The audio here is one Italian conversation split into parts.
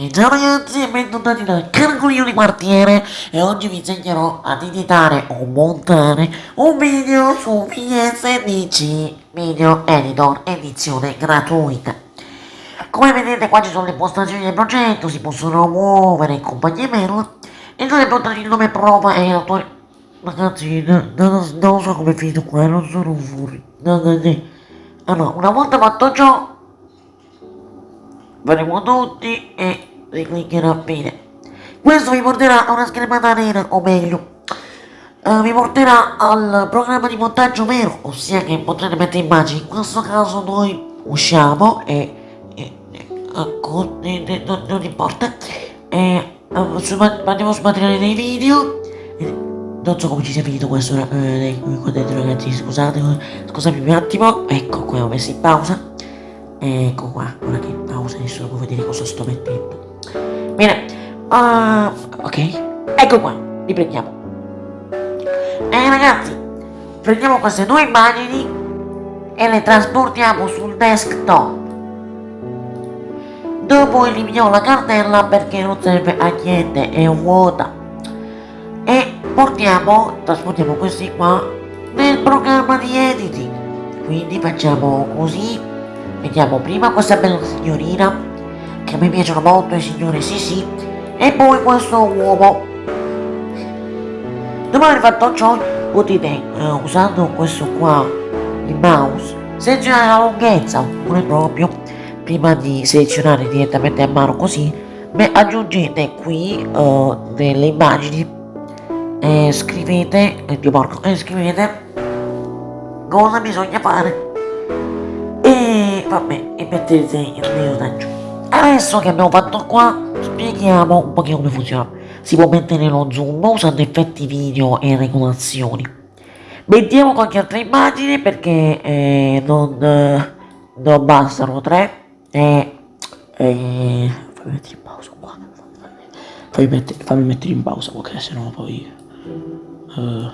E ciao ragazzi e bentornati da Carcolino di Quartiere e oggi vi insegnerò ad editare o montare un video su VSDC Video Editor edizione gratuita. Come vedete qua ci sono le impostazioni del progetto, si possono muovere in compagnia mail e dove portare il nome prova e l'autore... Ragazzi, non, non so come è finito qua, non sono no, no. Allora, una volta fatto ciò faremo tutti e ricliccherò bene. Questo vi porterà a una schermata nera, o meglio, uh, vi porterà al programma di montaggio vero, ossia che potrete mettere immagini. In questo caso noi usciamo e, e, e non, non, importa, e uh, su, andiamo su materiale dei video. non so come ci sia finito questo, eh, ragazzi, scusate, scusate un attimo, ecco qua ho messo in pausa. Ecco qua, ora che pausa nessuno può vedere cosa sto mettendo. Uh, ok, ecco qua, riprendiamo. E ragazzi, prendiamo queste due immagini e le trasportiamo sul desktop. Dopo eliminiamo la cartella perché non serve a niente, è vuota. E portiamo, trasportiamo questi qua nel programma di editing. Quindi facciamo così Vediamo prima questa bella signorina, che a me piacciono molto i signori, sì sì, e poi questo uomo. Dopo aver fatto ciò, potete, uh, usando questo qua, il mouse, selezionare la lunghezza, oppure proprio, prima di selezionare direttamente a mano così, beh, aggiungete qui uh, delle immagini e scrivete, eh, porco, e scrivete cosa bisogna fare e vabbè, e mettete il da giù. Adesso che abbiamo fatto qua, spieghiamo un po' come funziona. Si può mettere lo zoom usando effetti video e regolazioni. Mettiamo qualche altra immagine perché eh, non, eh, non bastano tre. E, e fammi mettere in pausa qua. Fammi mettere, fammi mettere in pausa perché sennò poi... Uh,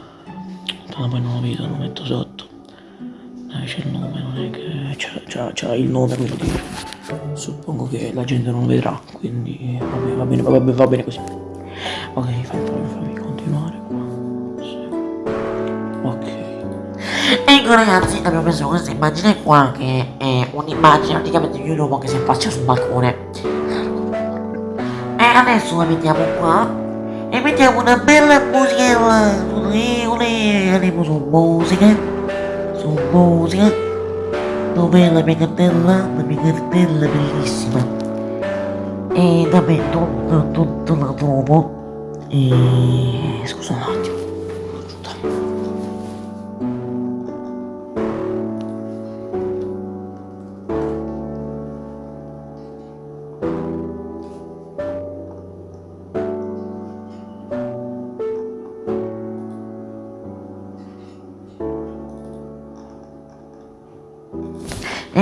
poi non lo vedo, lo metto sotto eh, c'è il nome, non è che c'è il nome quello di... Suppongo che la gente non vedrà, quindi vabbè, va bene, va bene, va bene così. Ok, fammi, fammi continuare qua. Sì. Ok. Ecco ragazzi, abbiamo preso questa immagine qua che è un'immagine praticamente di un uomo che si affaccia sul balcone. E adesso la mettiamo qua e mettiamo una bella musica. Olè, olè, musica dov'è la mia cartella? La mia cartella bellissima e vabbè non, non, non la trovo e scusa un attimo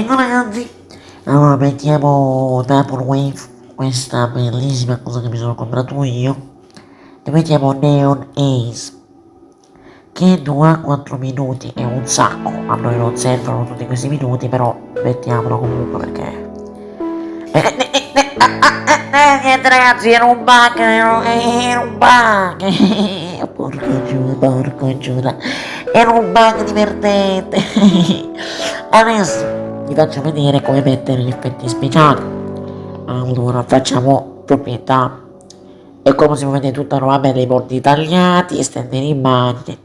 Ecco ragazzi, allora mettiamo Double Wave, questa bellissima cosa che mi sono comprato io, e mettiamo Neon Ace, che dura 4 minuti, è un sacco, a noi non servono tutti questi minuti, però mettiamolo comunque perché... Niente ragazzi, era un bug, era un bug, porco giù, porco giù, era un bug divertente, adesso vi faccio vedere come mettere gli effetti speciali. Allora facciamo proprietà. E come si può vedere tutta nuovamente i bordi tagliati estendere immagini.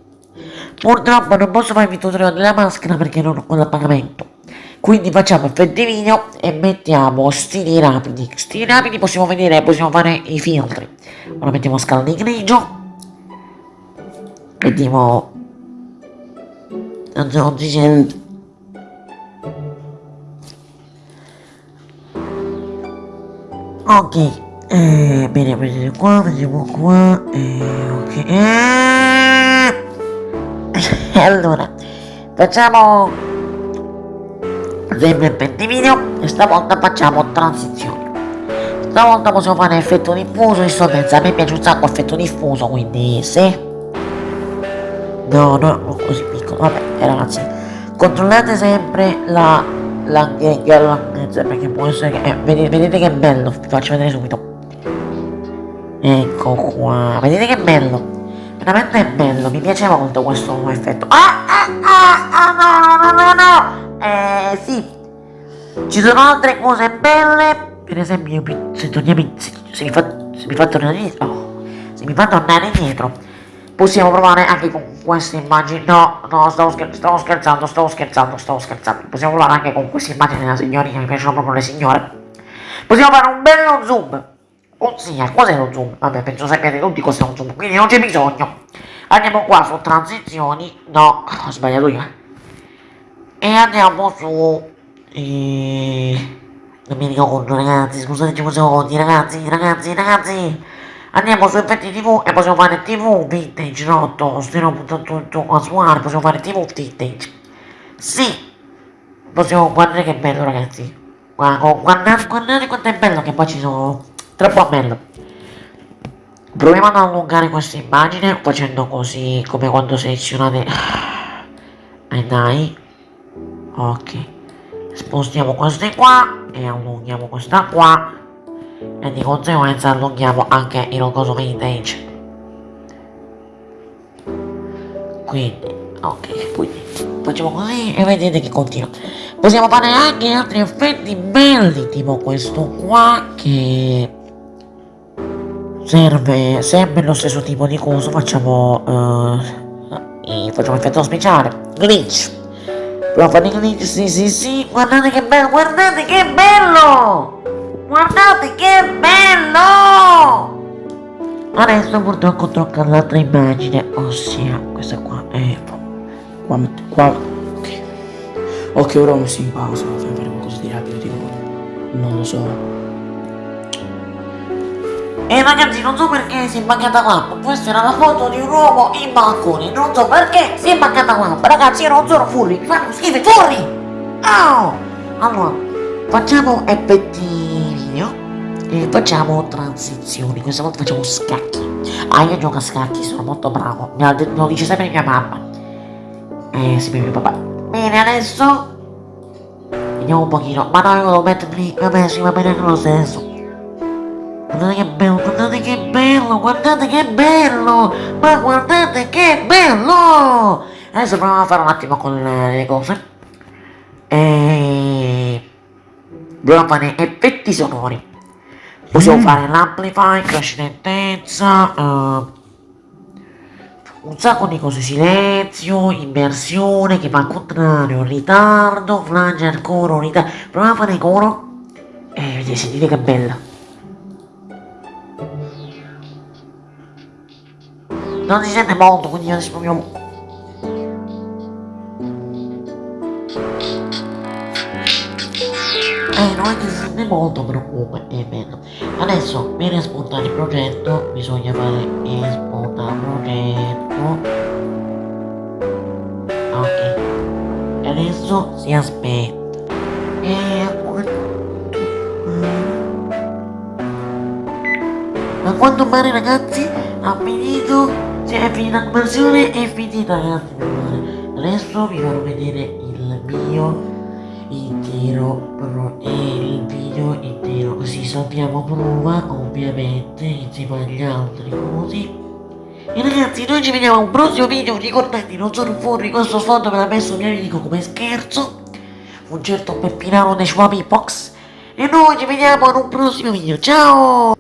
Purtroppo non posso fare il tutorial della maschera perché non ho quello a pagamento. Quindi facciamo effetti video e mettiamo stili rapidi. Stili rapidi possiamo vedere possiamo fare i filtri. Ora mettiamo scala di grigio. Vediamo non ok eh, bene prendete qua prendiamo qua eh, ok. Eh. allora facciamo sempre per video e stavolta facciamo transizioni stavolta possiamo fare effetto diffuso in sostanza a me piace un sacco effetto diffuso quindi se no no così piccolo vabbè ragazzi. Controllate sempre la la, la, la, perché può essere eh, vedete, vedete che bello vi faccio vedere subito Ecco qua, vedete che bello? Veramente bello, mi piace molto questo effetto. Ah, ah, ah, ah, no, no, no, no, Eh, sì. Ci sono altre cose belle, per esempio, se torniamo in, se, se, mi fa, se mi fa tornare indietro, oh, se mi fa tornare indietro, possiamo provare anche con queste immagini. No, no, stavo, scher stavo scherzando, stavo scherzando, stavo scherzando. Possiamo provare anche con queste immagini della signorina, mi piacciono proprio le signore. Possiamo fare un bello zoom. Ossia, cos'è lo zoom? Vabbè, penso sappiate tutti cos'è un zoom, quindi non c'è bisogno. Andiamo qua su transizioni. No, ho sbagliato io. E andiamo su... E... Non mi ricordo ragazzi, scusateci un secondo, ragazzi, ragazzi, ragazzi. Andiamo su effetti tv e possiamo fare tv vintage, no, tosto, no, tutto casuale, possiamo fare tv vintage. Sì, possiamo guardare che bello ragazzi. Guardate, guardate quanto è bello che poi ci sono. Troppo bello. Proviamo ad allungare questa immagine facendo così come quando selezionate. E dai. Ok. Spostiamo queste qua e allunghiamo questa qua e di conseguenza allunghiamo anche il coso vintage. Quindi ok quindi facciamo così e vedete che continua. Possiamo fare anche altri effetti belli tipo questo qua che serve sempre lo stesso tipo di coso facciamo uh, facciamo effetto speciale. Glitch. Proviamo a fare glitch sì sì sì. Guardate che bello guardate che bello guardate che bello adesso purtroppo tocca l'altra immagine ossia questa qua è qua, qua ok ok ora ho messo in pausa fare qualcosa di rapido tipo non lo so e ragazzi non so perché si è mancata l'acqua, questa era la foto di un uomo in balcone, non so perché si è mancata l'acqua, ragazzi io non sono furri, fanno schifo furri! Oh! Allora, facciamo effetti video e facciamo transizioni, questa volta facciamo scacchi. Ah io gioco a scacchi, sono molto bravo, me lo dice sempre mia mamma. Eh sì, mio papà. Bene adesso vediamo un pochino, ma no io devo metterli, vabbè sì va bene lo stesso. Guardate che bello, guardate che bello, guardate che bello! Ma guardate che bello! Adesso proviamo a fare un attimo con le cose. E... Dobbiamo fare effetti sonori. Possiamo mm. fare l'amplify, crash lentezza, uh, un sacco di cose, silenzio, inversione, che va al contrario, ritardo, flanger, coro, ritardo. Proviamo a fare coro. E vedete, sentite che bella. non si sente molto quindi adesso proviamo eh non è che si sente molto comunque è bello adesso per esportare il progetto bisogna fare esportare progetto. Ok. E adesso si aspetta. E a quanto pare ragazzi ha finito cioè è finita la conversione è finita ragazzi adesso vi farò vedere il mio intero pro il video intero. Così saltiamo prova ovviamente insieme agli altri così e ragazzi noi ci vediamo a un prossimo video. Ricordate non sono fuori questo sfondo me l'ha messo mio amico come scherzo. Un certo Peppinaro dei Schwabi Box e noi ci vediamo in un prossimo video. Ciao